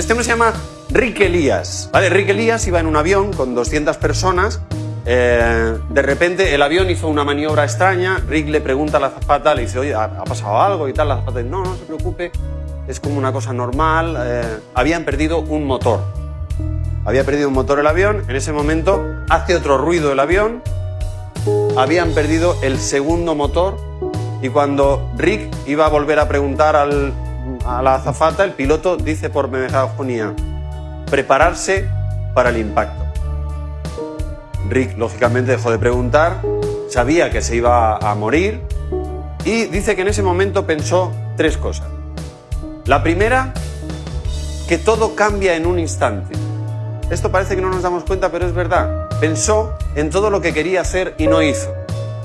Este hombre se llama Rick Elías. ¿vale? Rick Elías iba en un avión con 200 personas. eh, de repente el avión hizo una maniobra extraña. Rick le pregunta a la azafata, le dice, oye, ¿ha, pasado algo? Y tal. La azafata dice, no, no se preocupe, es como una cosa normal. eh, habían perdido un motor. Había perdido un motor el avión. En ese momento hace otro ruido el avión. Habían perdido el segundo motor. Y cuando Rick iba a volver a preguntar al- a la azafata, el piloto dice por megafonía, prepararse para el impacto. Rick, lógicamente, dejó de preguntar, sabía que se iba a morir y dice que en ese momento pensó tres cosas. La primera, que todo cambia en un instante. Esto parece que no nos damos cuenta, pero es verdad. Pensó en todo lo que quería hacer y no hizo.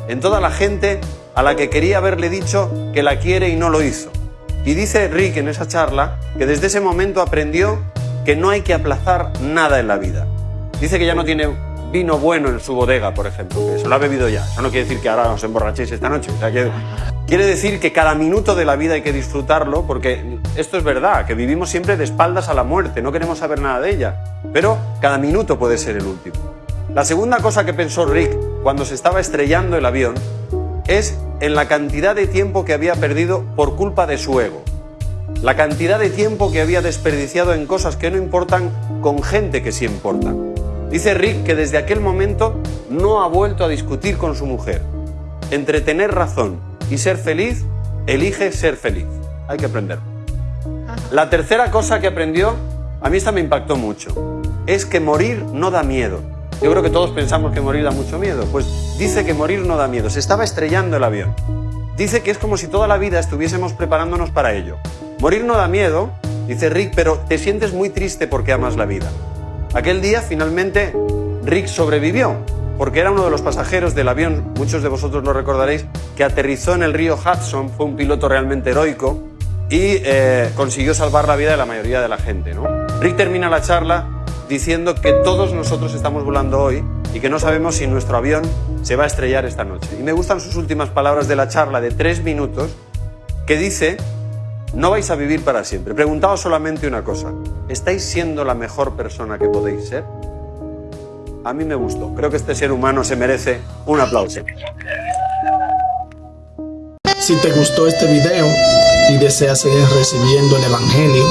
En toda la gente a la que quería haberle dicho que la quiere y no lo hizo. Y dice Rick en esa charla que desde ese momento aprendió que no hay que aplazar nada en la vida. Dice que ya no tiene vino bueno en su bodega, por ejemplo, que se lo ha bebido ya. Eso no quiere decir que ahora os emborrachéis esta noche. Quiere decir que cada minuto de la vida hay que disfrutarlo, porque esto es verdad, que vivimos siempre de espaldas a la muerte, no queremos saber nada de ella. Pero cada minuto puede ser el último. La segunda cosa que pensó Rick cuando se estaba estrellando el avión es en la cantidad de tiempo que había perdido por culpa de su ego. La cantidad de tiempo que había desperdiciado en cosas que no importan con gente que sí importan. Dice Rick que desde aquel momento no ha vuelto a discutir con su mujer. Entre tener razón y ser feliz, elige ser feliz. Hay que aprenderlo. La tercera cosa que aprendió, a mí esta me impactó mucho, es que morir no da miedo. Yo creo que todos pensamos que morir da mucho miedo. Pues dice que morir no da miedo. Se estaba estrellando el avión. Dice que es como si toda la vida estuviésemos preparándonos para ello. Morir no da miedo, dice Rick, pero te sientes muy triste porque amas la vida. Aquel día finalmente Rick sobrevivió, porque era uno de los pasajeros del avión, muchos de vosotros lo recordaréis, que aterrizó en el río Hudson, fue un piloto realmente heroico y eh, consiguió salvar la vida de la mayoría de la gente. ¿no? Rick termina la charla diciendo que todos nosotros estamos volando hoy y que no sabemos si nuestro avión se va a estrellar esta noche. Y me gustan sus últimas palabras de la charla de tres minutos, que dice, no vais a vivir para siempre. Preguntaos solamente una cosa, ¿estáis siendo la mejor persona que podéis ser? A mí me gustó. Creo que este ser humano se merece un aplauso. Si te gustó este video y deseas seguir recibiendo el Evangelio,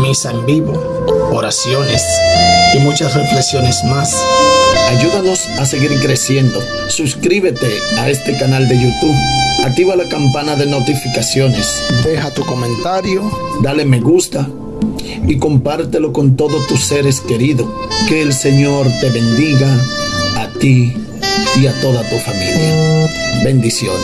misa en vivo, oraciones y muchas reflexiones más, ayúdanos a seguir creciendo. Suscríbete a este canal de YouTube. Activa la campana de notificaciones. Deja tu comentario, dale me gusta y compártelo con todos tus seres queridos. Que el Señor te bendiga a ti y a toda tu familia. Bendiciones.